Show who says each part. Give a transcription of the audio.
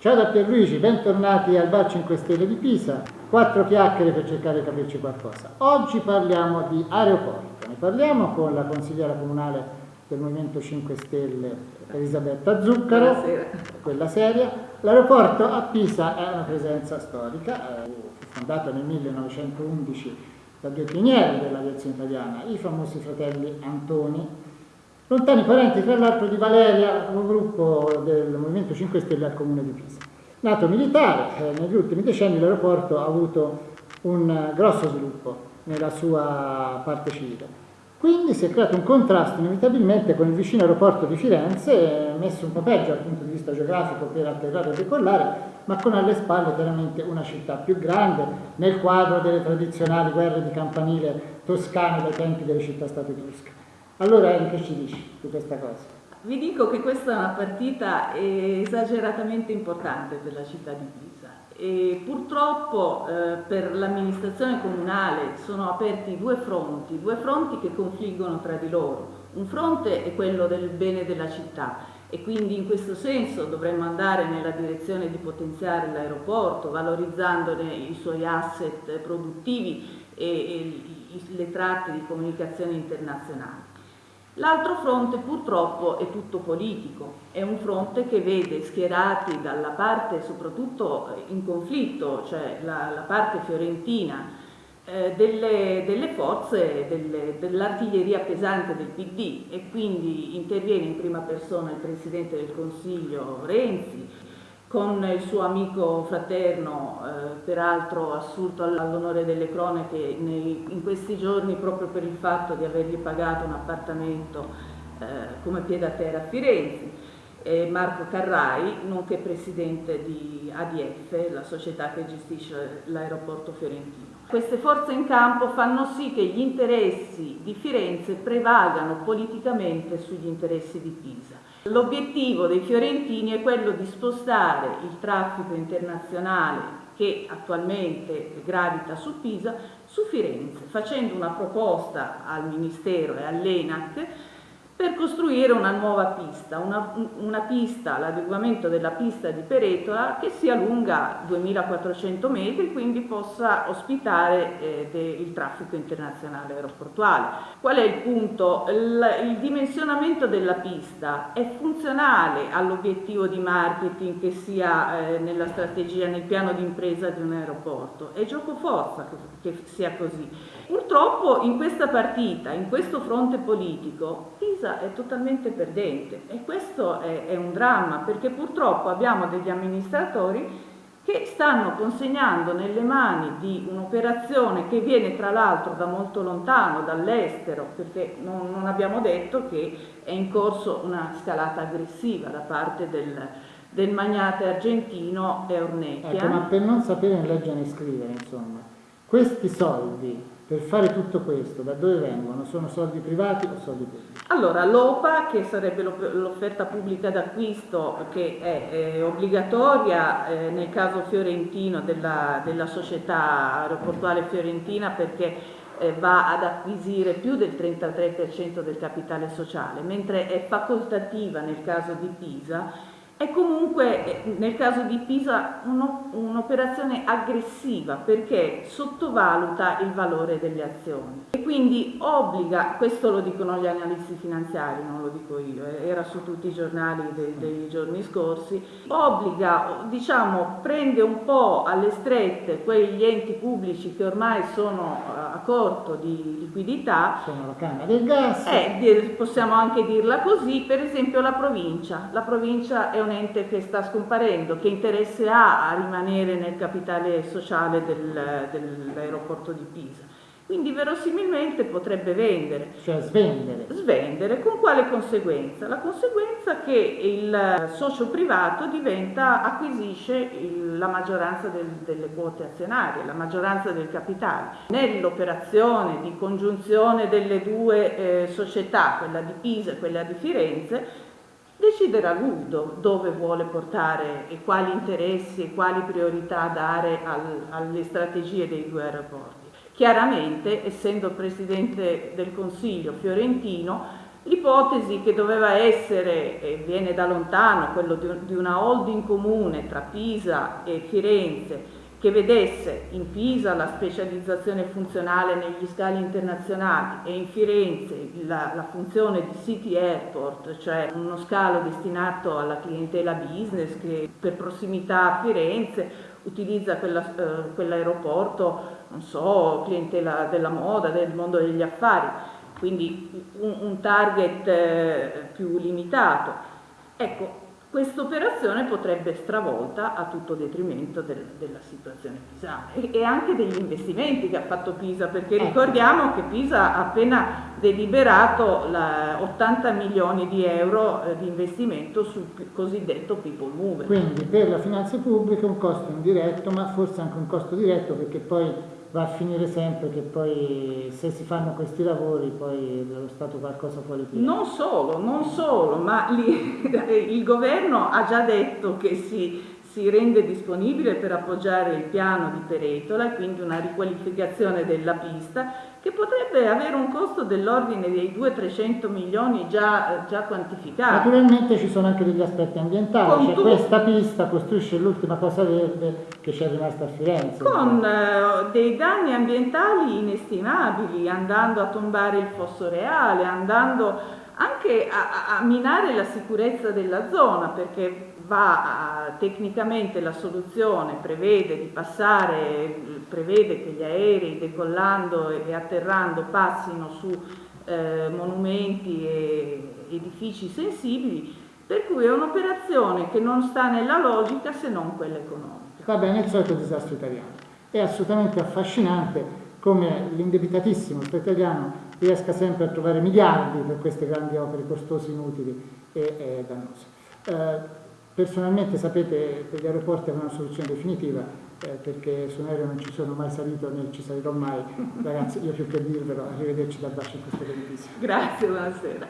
Speaker 1: Ciao da Pierluigi, bentornati al Bar 5 Stelle di Pisa. Quattro chiacchiere per cercare di capirci qualcosa. Oggi parliamo di aeroporto. Ne parliamo con la consigliera comunale del Movimento 5 Stelle Elisabetta Zuccaro,
Speaker 2: Buonasera.
Speaker 1: quella seria. L'aeroporto a Pisa è una presenza storica, eh, fu fondato nel 1911 da due pionieri dell'aviazione italiana, i famosi fratelli Antoni, lontani parenti tra l'altro di Valeria, un gruppo del Movimento 5 Stelle al comune di Pisa. Nato militare, eh, negli ultimi decenni l'aeroporto ha avuto un eh, grosso sviluppo nella sua parte civile. Quindi si è creato un contrasto inevitabilmente con il vicino aeroporto di Firenze, eh, messo un po' peggio dal punto di vista geografico per atterrare e decollare, ma con alle spalle chiaramente una città più grande, nel quadro delle tradizionali guerre di campanile toscane dai tempi delle città-stato etrusche. Allora Eri, che ci dici su questa cosa?
Speaker 2: Vi dico che questa è una partita esageratamente importante per la città di Pisa e purtroppo eh, per l'amministrazione comunale sono aperti due fronti, due fronti che confliggono tra di loro. Un fronte è quello del bene della città e quindi in questo senso dovremmo andare nella direzione di potenziare l'aeroporto valorizzandone i suoi asset produttivi e, e le tratte di comunicazione internazionali. L'altro fronte purtroppo è tutto politico, è un fronte che vede schierati dalla parte soprattutto in conflitto, cioè la, la parte fiorentina, eh, delle, delle, forze dell'artiglieria pesante del PD e quindi interviene in prima persona il Presidente del Consiglio Renzi, con il suo amico fraterno, eh, peraltro assurto all'onore delle cronache nei, in questi giorni proprio per il fatto di avergli pagato un appartamento eh, come piede a Firenze, eh, Marco Carrai, nonché presidente di ADF, la società che gestisce l'aeroporto fiorentino. Queste forze in campo fanno sì che gli interessi di Firenze prevalgano politicamente sugli interessi di Pisa. L'obiettivo dei fiorentini è quello di spostare il traffico internazionale che attualmente gravita su Pisa su Firenze, facendo una proposta al Ministero e all'ENAC per costruire una nuova pista, una, una pista, l'adeguamento della pista di Peretola che sia lunga 2400 metri, quindi possa ospitare eh, de, il traffico internazionale aeroportuale. Qual è il punto? Il, il dimensionamento della pista è funzionale all'obiettivo di marketing che sia eh, nella strategia, nel piano di impresa di un aeroporto. È gioco forza che, che sia così. Purtroppo in questa partita, in questo fronte politico, Pisa è totalmente perdente e questo è, è un dramma perché purtroppo abbiamo degli amministratori che stanno consegnando nelle mani di un'operazione che viene tra l'altro da molto lontano, dall'estero, perché non, non, abbiamo detto che è in corso una scalata aggressiva da parte del, del magnate argentino Eornecchia.
Speaker 1: Ecco, ma per non sapere né leggere né scrivere, insomma, questi soldi per fare tutto questo, da dove vengono? Sono soldi privati o soldi pubblici?
Speaker 2: Allora, l'OPA, che sarebbe l'offerta pubblica d'acquisto, che è, è obbligatoria eh, nel caso fiorentino della, della società aeroportuale fiorentina perché eh, va ad acquisire più del 33% del capitale sociale, mentre è facoltativa nel caso di Pisa è comunque eh, nel caso di Pisa un'operazione aggressiva perché sottovaluta il valore delle azioni e quindi obbliga, questo lo dicono gli analisti finanziari, non lo dico io, eh, era su tutti i giornali dei, dei giorni scorsi, obbliga, diciamo, prende un po' alle strette quegli enti pubblici che ormai sono eh, a corto di liquidità.
Speaker 1: Sono la Camera del Gas.
Speaker 2: Eh, possiamo anche dirla così, per esempio la provincia. La provincia è un ente che sta scomparendo, che interesse ha a rimanere nel capitale sociale del, dell'aeroporto di Pisa. Quindi verosimilmente potrebbe vendere.
Speaker 1: Cioè svendere.
Speaker 2: Svendere, con quale conseguenza? La conseguenza che il socio privato diventa, acquisisce il, la maggioranza del, delle quote azionarie, la maggioranza del capitale. Nell'operazione di congiunzione delle due eh, società, quella di Pisa e quella di Firenze, deciderà lui dove vuole portare e quali interessi e quali priorità dare al, alle strategie dei due aeroporti. Chiaramente, essendo Presidente del Consiglio fiorentino, L'ipotesi che doveva essere, e viene da lontano, quello di una holding comune tra Pisa e Firenze, che vedesse in Pisa la specializzazione funzionale negli scali internazionali e in Firenze la, la, funzione di City Airport, cioè uno scalo destinato alla clientela business che per prossimità a Firenze utilizza quella, eh, quell'aeroporto, non so, clientela della moda, del mondo degli affari, quindi un, un target eh, più limitato. Ecco, questa operazione potrebbe stravolta a tutto detrimento del, della situazione pisana e, e, anche degli investimenti che ha fatto Pisa, perché ecco. ricordiamo che Pisa ha appena deliberato la, 80 milioni di euro eh, di investimento sul cosiddetto people mover.
Speaker 1: Quindi per la finanza pubblica un costo indiretto, ma forse anche un costo diretto perché poi va a finire sempre che poi se si fanno questi lavori poi dello Stato qualcosa fuori tira.
Speaker 2: Non solo, non solo, ma lì, il governo ha già detto che si, si rende disponibile per appoggiare il piano di Peretola quindi una riqualificazione della pista che potrebbe avere un costo dell'ordine dei 200-300 milioni già, già, quantificati.
Speaker 1: Naturalmente ci sono anche degli aspetti ambientali, cioè questa pista costruisce l'ultima cosa verde che c'è rimasta a Firenze.
Speaker 2: Con eh, dei danni ambientali inestimabili, andando a tombare il fosso reale, andando anche a, a minare la sicurezza della zona, perché va a, tecnicamente la soluzione prevede di passare, prevede che gli aerei decollando e atterrando passino su eh, monumenti e edifici sensibili, per cui è un'operazione che non sta nella logica se non quella economica.
Speaker 1: Va bene, il solito disastro italiano. È assolutamente affascinante come l'indebitatissimo Stato italiano riesca sempre a trovare miliardi per queste grandi opere costose, inutili e, e dannose. Eh, Personalmente sapete che gli aeroporti avevano una soluzione definitiva eh, perché su un aereo non ci sono mai salito né ci salirò mai. Ragazzi, io più che dirvelo, arrivederci da bacio in questo beneficio.
Speaker 2: Grazie, buonasera.